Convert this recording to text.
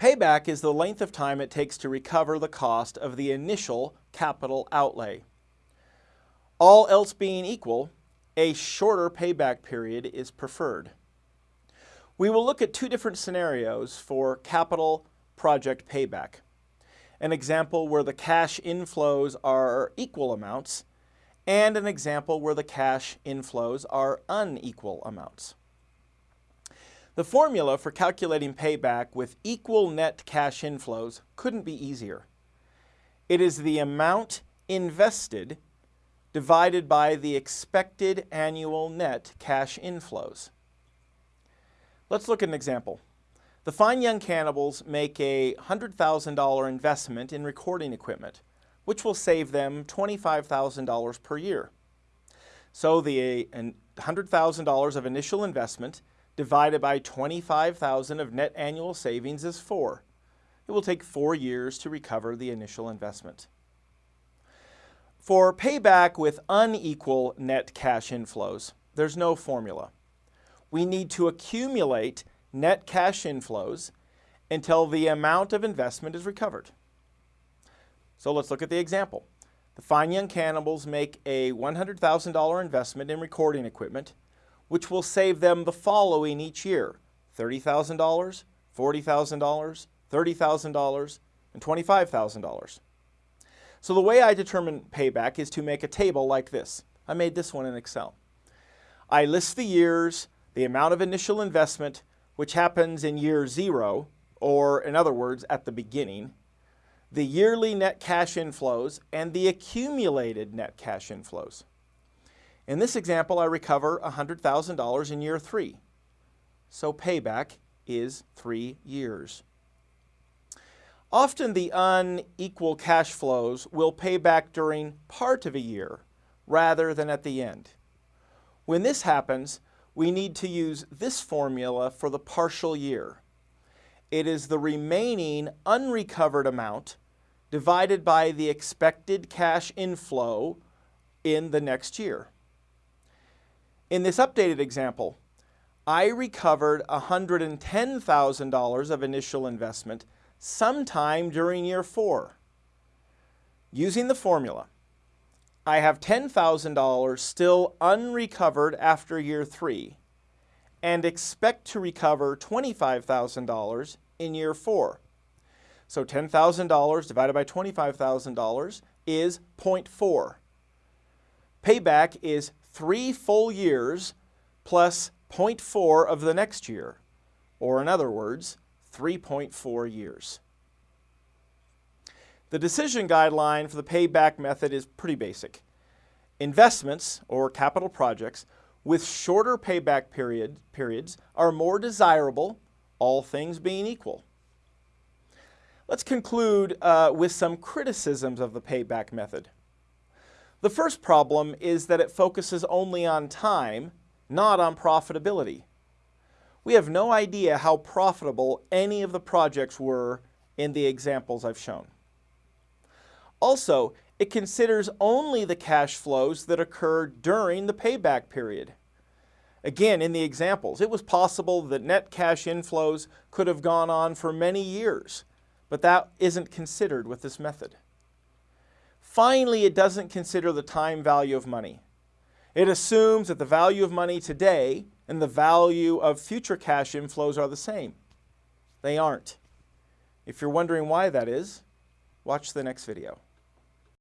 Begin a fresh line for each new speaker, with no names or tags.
Payback is the length of time it takes to recover the cost of the initial capital outlay. All else being equal, a shorter payback period is preferred. We will look at two different scenarios for capital project payback. An example where the cash inflows are equal amounts and an example where the cash inflows are unequal amounts. The formula for calculating payback with equal net cash inflows couldn't be easier. It is the amount invested divided by the expected annual net cash inflows. Let's look at an example. The Fine Young Cannibals make a $100,000 investment in recording equipment, which will save them $25,000 per year. So the $100,000 of initial investment divided by 25,000 of net annual savings is 4. It will take 4 years to recover the initial investment. For payback with unequal net cash inflows, there's no formula. We need to accumulate net cash inflows until the amount of investment is recovered. So let's look at the example. The Fine Young Cannibals make a $100,000 investment in recording equipment which will save them the following each year, $30,000, $40,000, $30,000, and $25,000. So the way I determine payback is to make a table like this. I made this one in Excel. I list the years, the amount of initial investment, which happens in year zero, or in other words, at the beginning, the yearly net cash inflows, and the accumulated net cash inflows. In this example, I recover $100,000 in year three. So payback is three years. Often the unequal cash flows will pay back during part of a year rather than at the end. When this happens, we need to use this formula for the partial year. It is the remaining unrecovered amount divided by the expected cash inflow in the next year. In this updated example, I recovered $110,000 of initial investment sometime during year four. Using the formula, I have $10,000 still unrecovered after year three and expect to recover $25,000 in year four. So $10,000 divided by $25,000 is 0.4. Payback is three full years plus 0.4 of the next year, or in other words, 3.4 years. The decision guideline for the payback method is pretty basic. Investments, or capital projects, with shorter payback period, periods are more desirable, all things being equal. Let's conclude uh, with some criticisms of the payback method. The first problem is that it focuses only on time, not on profitability. We have no idea how profitable any of the projects were in the examples I've shown. Also, it considers only the cash flows that occur during the payback period. Again, in the examples, it was possible that net cash inflows could have gone on for many years, but that isn't considered with this method. Finally, it doesn't consider the time value of money. It assumes that the value of money today and the value of future cash inflows are the same. They aren't. If you're wondering why that is, watch the next video.